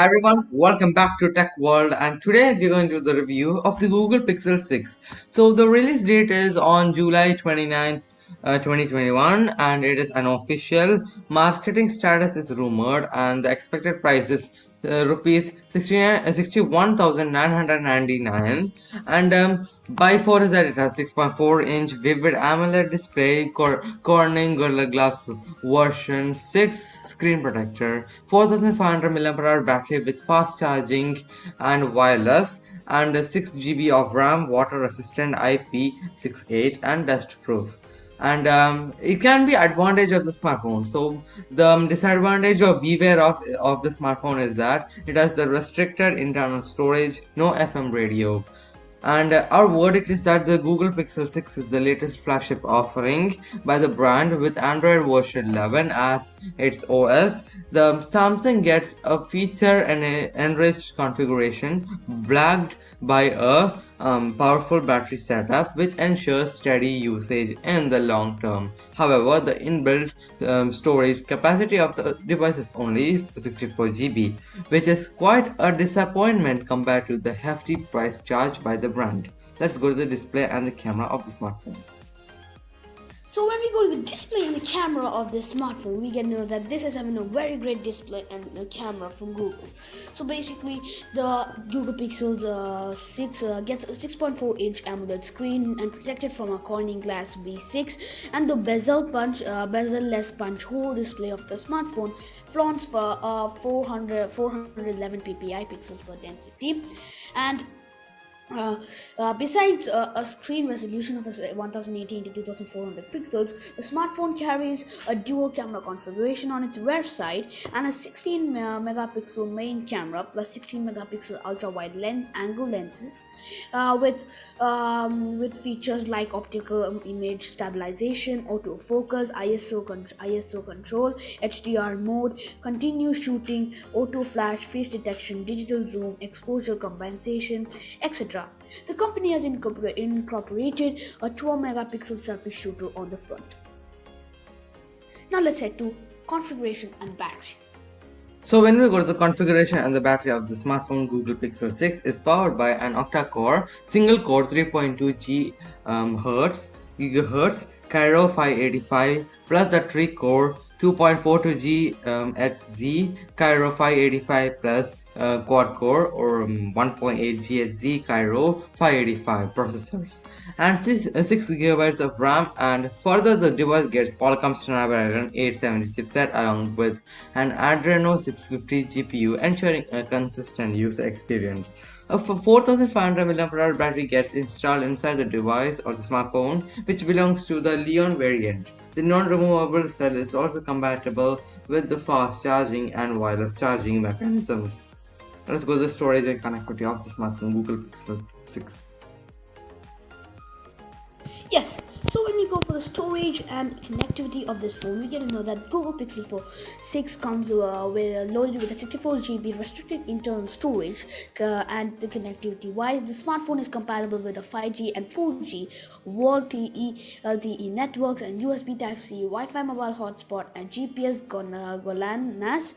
Everyone, welcome back to Tech World and today we're going to do the review of the Google Pixel 6. So the release date is on July 29, uh, 2021 and it is unofficial. Marketing status is rumored and the expected price is uh, rupees 61,999 and um, by 4 is that it has 6.4 inch vivid AMOLED display Cor Corning Gorilla Glass version 6 screen protector 4500 mAh battery with fast charging and wireless and 6 GB of RAM water resistant IP68 and dust proof and um, it can be advantage of the smartphone so the um, disadvantage or beware of of the smartphone is that it has the restricted internal storage no fm radio and our verdict is that the Google Pixel 6 is the latest flagship offering by the brand with Android version 11 as its OS. The Samsung gets a feature and enriched configuration backed by a um, powerful battery setup which ensures steady usage in the long term. However, the inbuilt um, storage capacity of the device is only 64 GB, which is quite a disappointment compared to the hefty price charged by the brand. Let's go to the display and the camera of the smartphone. So when we go to the display and the camera of this smartphone, we get to know that this is having a very great display and the camera from Google. So basically, the Google Pixel uh, 6 uh, gets a 6.4 inch AMOLED screen and protected from a Corning Glass V6, and the bezel punch, uh, bezel-less punch hole display of the smartphone flaunts for uh, 400 411 ppi pixels per density, and uh, uh, besides uh, a screen resolution of 1080 to 2400 pixels, the smartphone carries a dual camera configuration on its rear side and a 16 uh, megapixel main camera plus 16 megapixel ultra wide lens angle lenses uh, with um, with features like optical image stabilization, autofocus, ISO con- ISO control, HDR mode, continuous shooting, auto flash, face detection, digital zoom, exposure compensation, etc. The company has incorporated a 12 megapixel selfie shooter on the front. Now let's head to configuration and battery. So when we go to the configuration and the battery of the smartphone Google Pixel 6 is powered by an octa-core single core 3.2 GHz um, gigahertz Kryo 585 plus the tri-core 2.42 GHz Kryo 585 plus uh, quad core or um, 1.8 GHz Kryo 585 processors and 6, uh, 6 gigabytes of RAM and further the device gets Qualcomm Snapdragon 870 chipset along with an Adreno 650 GPU ensuring a consistent user experience. A 4500 mAh battery gets installed inside the device or the smartphone which belongs to the Li-ion variant. The non-removable cell is also compatible with the fast charging and wireless charging mechanisms. Let's go to the storage and connectivity of the smartphone Google Pixel 6. Yes, so when we go for the storage and connectivity of this phone, we get to know that Google Pixel 4 6 comes uh, with loaded with a 64 GB restricted internal storage uh, and the connectivity wise, the smartphone is compatible with a 5G and 4G VoLTE LTE networks and USB Type-C, Wi-Fi mobile hotspot and GPS Golan GLONASS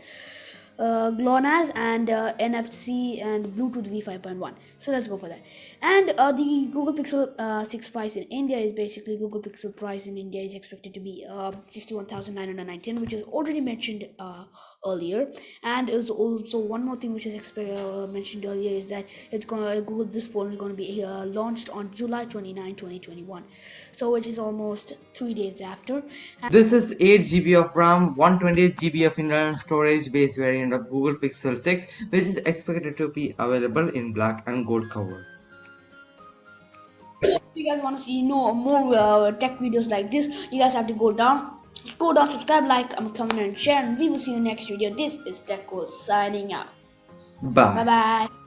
uh, GLONASS and uh, NFC and Bluetooth V5.1. So let's go for that. And uh, the Google Pixel uh, 6 price in India is basically Google Pixel price in India is expected to be uh, 61,919, which is already mentioned uh, earlier. And is also one more thing which is exp- uh, mentioned earlier is that it's gonna uh, Google this phone is gonna be uh, launched on July 29, 2021. So which is almost three days after. And this is 8 GB of RAM, 128 GB of internal storage base variant of Google Pixel 6 which is expected to be available in black and gold cover. If you guys want to see no more uh, tech videos like this, you guys have to go down. Go down, subscribe, like, um, comment, and share, and we will see you next video. This is Tech signing out. Bye. Bye bye.